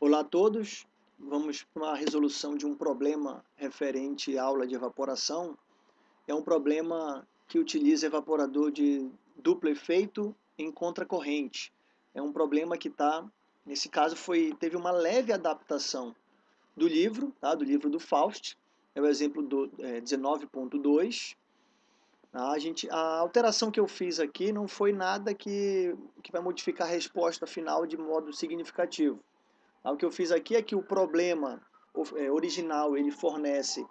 Olá a todos, vamos para uma resolução de um problema referente à aula de evaporação. É um problema que utiliza evaporador de duplo efeito em contracorrente. É um problema que está, nesse caso, foi, teve uma leve adaptação do livro, tá? do livro do Faust, é o exemplo do é, 19.2. A, gente, a alteração que eu fiz aqui não foi nada que, que vai modificar a resposta final de modo significativo. O que eu fiz aqui é que o problema é, original ele fornece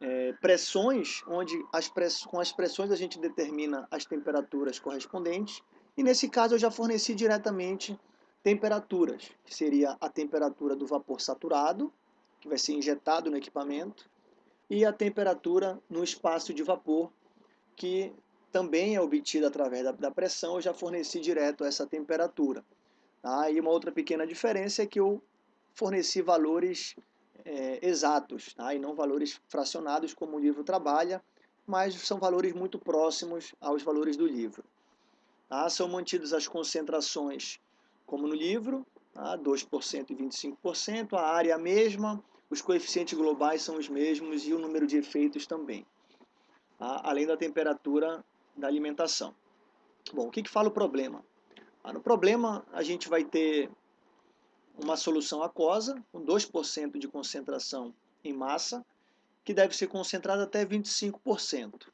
é, pressões, onde as press, com as pressões a gente determina as temperaturas correspondentes, e nesse caso eu já forneci diretamente temperaturas, que seria a temperatura do vapor saturado, que vai ser injetado no equipamento, e a temperatura no espaço de vapor, que também é obtida através da, da pressão, eu já forneci direto essa temperatura. Tá? E uma outra pequena diferença é que eu forneci valores é, exatos, tá? e não valores fracionados como o livro trabalha, mas são valores muito próximos aos valores do livro. Tá? São mantidas as concentrações como no livro, tá? 2% e 25%, a área é mesma, os coeficientes globais são os mesmos e o número de efeitos também, tá? além da temperatura da alimentação. Bom, o que, que fala o problema? Ah, no problema, a gente vai ter uma solução aquosa, com 2% de concentração em massa, que deve ser concentrada até 25%.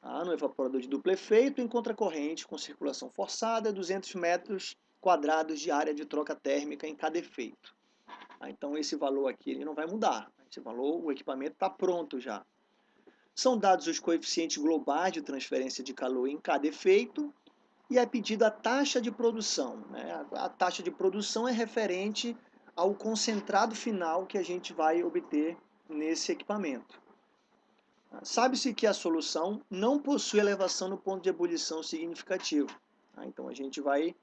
Tá? No evaporador de duplo efeito, em contracorrente, com circulação forçada, 200 metros quadrados de área de troca térmica em cada efeito. Tá? Então, esse valor aqui ele não vai mudar. Esse valor, o equipamento está pronto já. São dados os coeficientes globais de transferência de calor em cada efeito e é pedida a taxa de produção. Né? A taxa de produção é referente ao concentrado final que a gente vai obter nesse equipamento. Sabe-se que a solução não possui elevação no ponto de ebulição significativo. Tá? Então a gente vai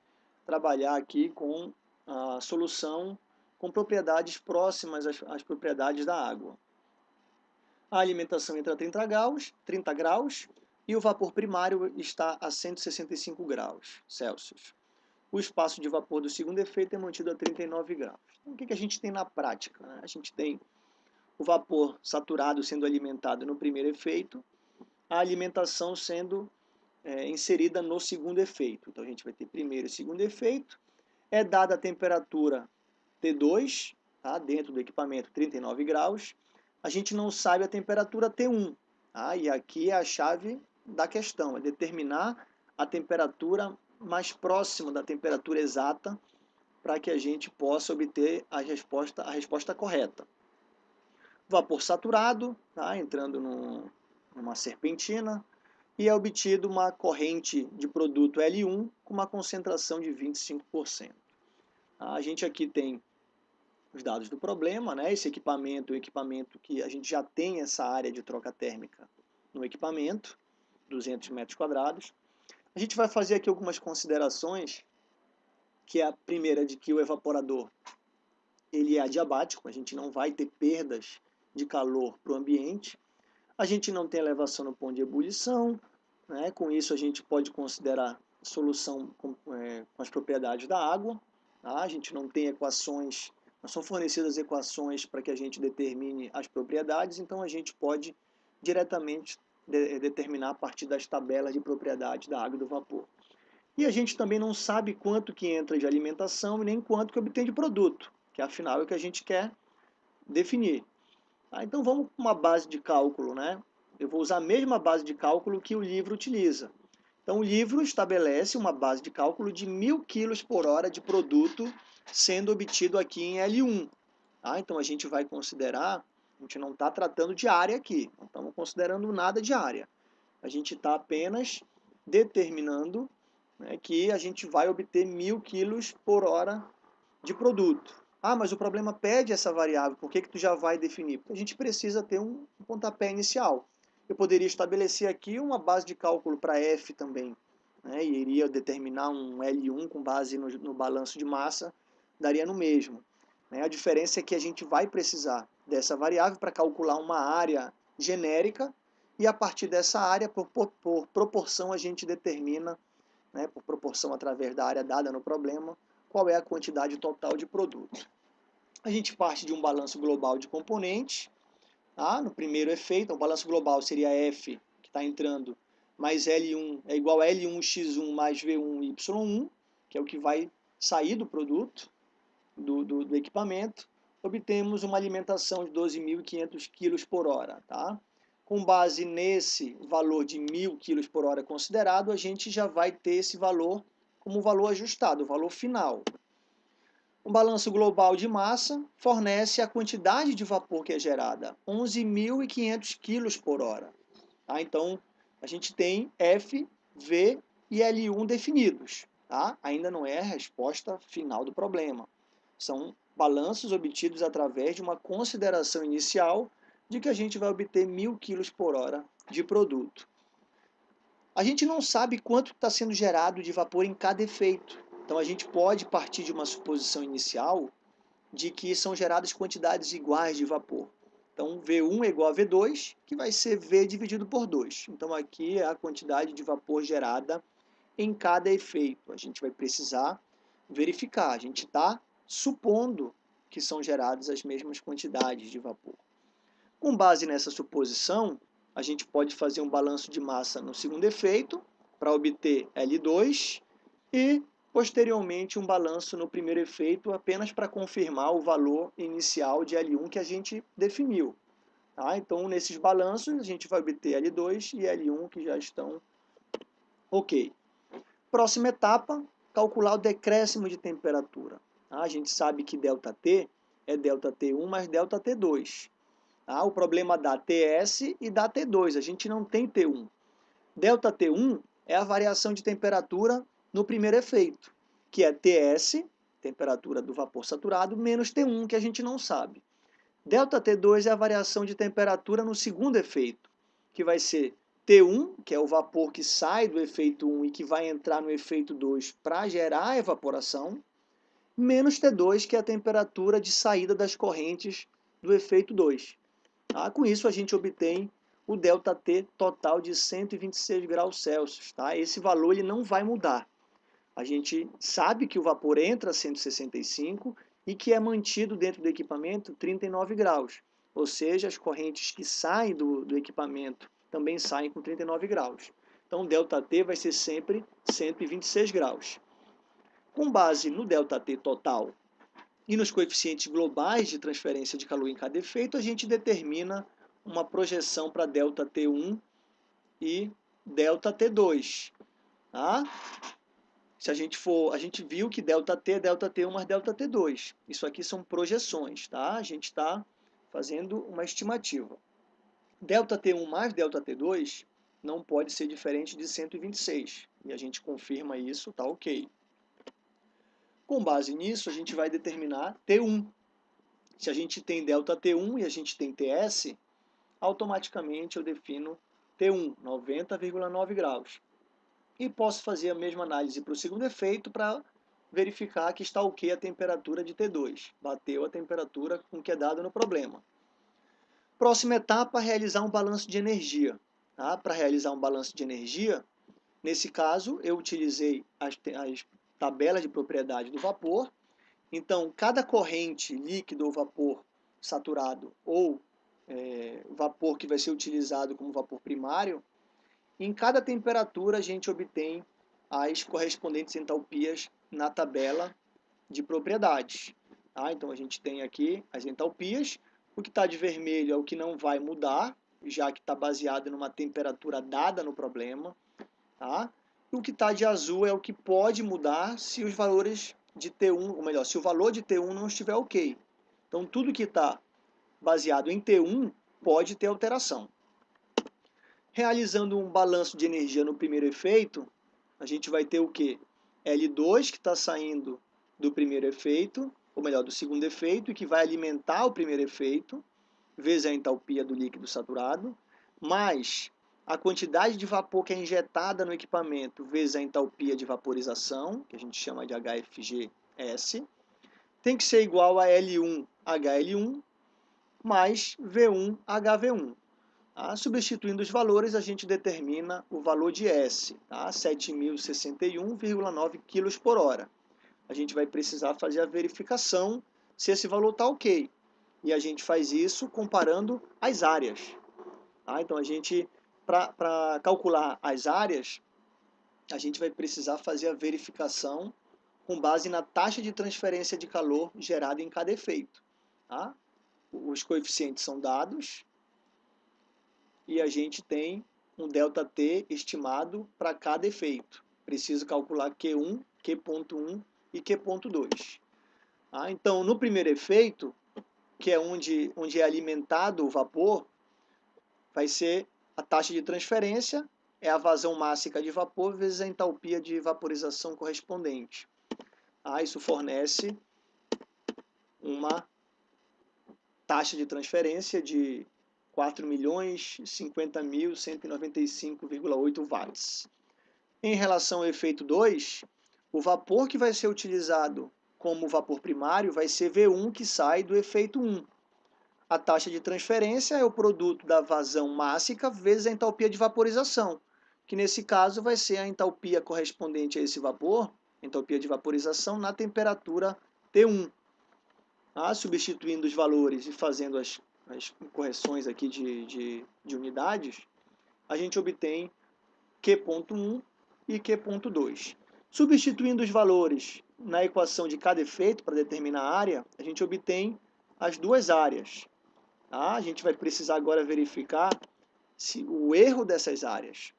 trabalhar aqui com a solução com propriedades próximas às, às propriedades da água. A alimentação entra a 30 graus, 30 graus e o vapor primário está a 165 graus Celsius. O espaço de vapor do segundo efeito é mantido a 39 graus. Então, o que, a gente tem na prática? Né? A gente tem o vapor saturado sendo alimentado no primeiro efeito, a alimentação sendo é, inserida no segundo efeito. Então a gente vai ter primeiro e segundo efeito, é dada a temperatura T2, tá? dentro do equipamento 39 graus, a gente não sabe a temperatura T1, tá? e aqui é a chave da questão, é determinar a temperatura mais próxima da temperatura exata para que a gente possa obter a resposta, a resposta correta. Vapor saturado, tá? entrando no, numa serpentina, e é obtido uma corrente de produto L1 com uma concentração de 25%. A gente aqui tem os dados do problema, né? esse equipamento, o equipamento que a gente já tem essa área de troca térmica no equipamento, 200 metros quadrados. A gente vai fazer aqui algumas considerações, que é a primeira de que o evaporador ele é adiabático, a gente não vai ter perdas de calor para o ambiente, a gente não tem elevação no ponto de ebulição, né? com isso a gente pode considerar solução com, é, com as propriedades da água, tá? a gente não tem equações, não são fornecidas equações para que a gente determine as propriedades, então a gente pode diretamente de, determinar a partir das tabelas de propriedade da água e do vapor. E a gente também não sabe quanto que entra de alimentação e nem quanto que obtém de produto, que afinal é o que a gente quer definir. Tá? Então vamos para uma base de cálculo, né? Eu vou usar a mesma base de cálculo que o livro utiliza. Então o livro estabelece uma base de cálculo de mil quilos por hora de produto sendo obtido aqui em L1. Tá? Então a gente vai considerar a gente não está tratando de área aqui, não estamos considerando nada de área. A gente está apenas determinando né, que a gente vai obter mil quilos por hora de produto. Ah, mas o problema pede essa variável, por que, que tu já vai definir? Porque a gente precisa ter um pontapé inicial. Eu poderia estabelecer aqui uma base de cálculo para F também, né, e iria determinar um L1 com base no, no balanço de massa, daria no mesmo. Né? A diferença é que a gente vai precisar dessa variável para calcular uma área genérica e a partir dessa área, por, por, por proporção, a gente determina, né, por proporção através da área dada no problema, qual é a quantidade total de produto. A gente parte de um balanço global de componentes. Tá? No primeiro efeito, o balanço global seria F, que está entrando, mais L1 é igual a L1x1 mais V1y1, que é o que vai sair do produto, do, do, do equipamento. Obtemos uma alimentação de 12.500 kg por hora. Tá? Com base nesse valor de 1.000 kg por hora considerado, a gente já vai ter esse valor como valor ajustado, o valor final. O balanço global de massa fornece a quantidade de vapor que é gerada, 11.500 kg por hora. Tá? Então, a gente tem F, V e L1 definidos. Tá? Ainda não é a resposta final do problema. São balanços obtidos através de uma consideração inicial de que a gente vai obter 1.000 kg por hora de produto. A gente não sabe quanto está sendo gerado de vapor em cada efeito. Então a gente pode partir de uma suposição inicial de que são geradas quantidades iguais de vapor. Então V1 é igual a V2, que vai ser V dividido por 2. Então aqui é a quantidade de vapor gerada em cada efeito. A gente vai precisar verificar. A gente está supondo que são geradas as mesmas quantidades de vapor. Com base nessa suposição, a gente pode fazer um balanço de massa no segundo efeito para obter L2 e posteriormente um balanço no primeiro efeito apenas para confirmar o valor inicial de L1 que a gente definiu. Tá? Então, nesses balanços, a gente vai obter L2 e L1 que já estão ok. Próxima etapa, calcular o decréscimo de temperatura. Tá? A gente sabe que ΔT é ΔT1 mais ΔT2. Tá? O problema da TS e da T2, a gente não tem T1. Delta T1 é a variação de temperatura no primeiro efeito, que é TS, temperatura do vapor saturado, menos T1, que a gente não sabe. Delta T2 é a variação de temperatura no segundo efeito, que vai ser T1, que é o vapor que sai do efeito 1 e que vai entrar no efeito 2 para gerar a evaporação, menos T2, que é a temperatura de saída das correntes do efeito 2. Tá? Com isso, a gente obtém o ΔT total de 126 graus Celsius. Tá? Esse valor ele não vai mudar. A gente sabe que o vapor entra a 165 e que é mantido dentro do equipamento 39 graus. Ou seja, as correntes que saem do, do equipamento também saem com 39 graus. Então, ΔT vai ser sempre 126 graus Com base no ΔT total e nos coeficientes globais de transferência de calor em cada efeito, a gente determina uma projeção para ΔT1 e ΔT2. Tá? Se a gente for, a gente viu que ΔT é ΔT1 mais ΔT2. Isso aqui são projeções, tá? A gente está fazendo uma estimativa. ΔT1 mais ΔT2 não pode ser diferente de 126. E a gente confirma isso, tá ok. Com base nisso, a gente vai determinar T1. Se a gente tem ΔT1 e a gente tem TS, automaticamente eu defino T1, 90,9 graus. E posso fazer a mesma análise para o segundo efeito para verificar que está ok a temperatura de T2. Bateu a temperatura com que é dado no problema. Próxima etapa, realizar um balanço de energia. Tá? Para realizar um balanço de energia, nesse caso, eu utilizei as, as tabela de propriedade do vapor. Então, cada corrente líquido ou vapor saturado ou é, vapor que vai ser utilizado como vapor primário, em cada temperatura a gente obtém as correspondentes entalpias na tabela de propriedades. Tá? Então a gente tem aqui as entalpias, o que está de vermelho é o que não vai mudar, já que está baseado numa temperatura dada no problema. Tá? O que está de azul é o que pode mudar se os valores de T1, ou melhor, se o valor de T1 não estiver ok. Então, tudo que está baseado em T1 pode ter alteração. Realizando um balanço de energia no primeiro efeito, a gente vai ter o quê? L2 que está saindo do primeiro efeito, ou melhor, do segundo efeito, e que vai alimentar o primeiro efeito, vezes a entalpia do líquido saturado, mais a quantidade de vapor que é injetada no equipamento vezes a entalpia de vaporização, que a gente chama de HFGS, tem que ser igual a L1HL1 mais V1HV1. Tá? Substituindo os valores, a gente determina o valor de S, tá? 7.061,9 kg por hora. A gente vai precisar fazer a verificação se esse valor está ok. E a gente faz isso comparando as áreas. Tá? Então, a gente, para calcular as áreas, a gente vai precisar fazer a verificação com base na taxa de transferência de calor gerada em cada efeito. Tá? Os coeficientes são dados e a gente tem um ΔT estimado para cada efeito. Preciso calcular Q1, Q.1 e Q.2. Ah, então, no primeiro efeito, que é onde, onde é alimentado o vapor, vai ser a taxa de transferência, é a vazão máxima de vapor vezes a entalpia de vaporização correspondente. Ah, isso fornece uma taxa de transferência de 4.050.195,8 watts. Em relação ao efeito 2, o vapor que vai ser utilizado como vapor primário vai ser V1 que sai do efeito 1. A taxa de transferência é o produto da vazão mássica vezes a entalpia de vaporização, que nesse caso vai ser a entalpia correspondente a esse vapor, entalpia de vaporização, na temperatura T1. Ah, substituindo os valores e fazendo as as correções aqui de, de, de unidades, a gente obtém Q.1 e Q.2. Substituindo os valores na equação de cada efeito para determinar a área, a gente obtém as duas áreas. Tá? A gente vai precisar agora verificar se o erro dessas áreas,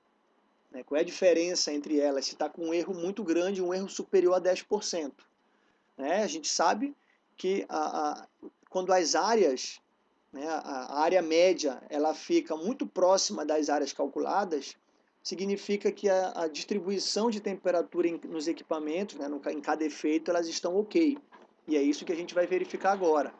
né, qual é a diferença entre elas, se está com um erro muito grande, um erro superior a 10%. Né? A gente sabe que a, a, quando as áreas né, a área média ela fica muito próxima das áreas calculadas, significa que a, a distribuição de temperatura em, nos equipamentos, né, no, em cada efeito, elas estão ok. E é isso que a gente vai verificar agora.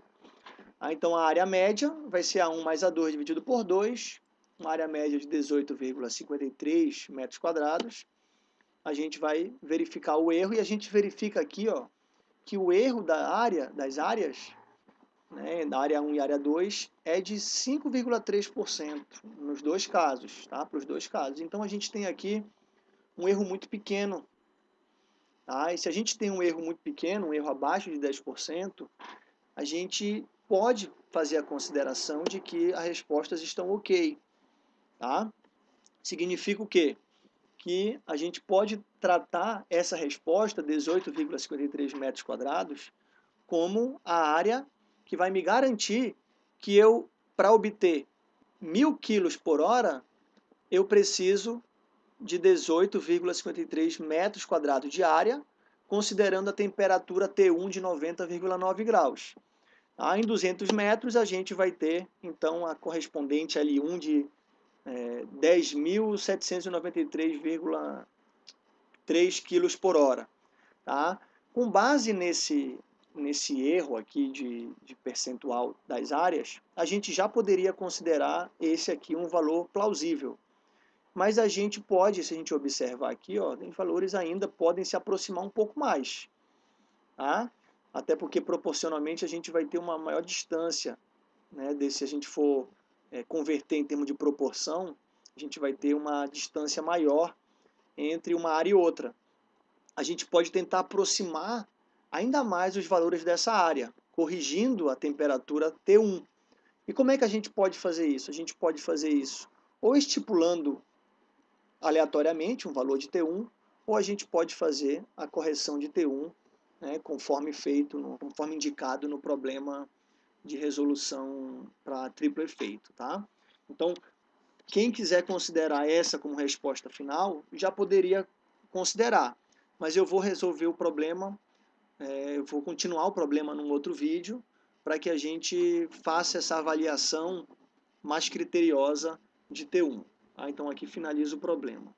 Ah, então, a área média vai ser A1 mais A2 dividido por 2, uma área média de 18,53 metros quadrados. A gente vai verificar o erro e a gente verifica aqui ó, que o erro da área, das áreas né, da área 1 e área 2 é de 5,3% nos dois casos, tá? Para os dois casos. Então a gente tem aqui um erro muito pequeno. Tá? E se a gente tem um erro muito pequeno, um erro abaixo de 10%, a gente pode fazer a consideração de que as respostas estão ok. Tá? Significa o quê? Que a gente pode tratar essa resposta, 18,53 metros quadrados, como a área que vai me garantir que eu, para obter mil quilos por hora, eu preciso de 18,53 metros quadrados de área, considerando a temperatura T1 de 90,9 graus. Tá? Em 200 metros, a gente vai ter, então, a correspondente L1 de é, 10.793,3 quilos por hora. Tá? Com base nesse, nesse erro aqui de, de percentual das áreas, a gente já poderia considerar esse aqui um valor plausível. Mas a gente pode, se a gente observar aqui, ó, tem valores ainda podem se aproximar um pouco mais. Tá? Até porque proporcionalmente a gente vai ter uma maior distância, né, desse, se a gente for é, converter em termos de proporção, a gente vai ter uma distância maior entre uma área e outra. A gente pode tentar aproximar ainda mais os valores dessa área, corrigindo a temperatura T1. E como é que a gente pode fazer isso? A gente pode fazer isso ou estipulando aleatoriamente um valor de T1, ou a gente pode fazer a correção de T1 né, conforme feito, no, conforme indicado no problema de resolução para triplo efeito. Tá? Então, quem quiser considerar essa como resposta final, já poderia considerar, mas eu vou resolver o problema é, eu vou continuar o problema num outro vídeo para que a gente faça essa avaliação mais criteriosa de T1. Tá? Então aqui finaliza o problema.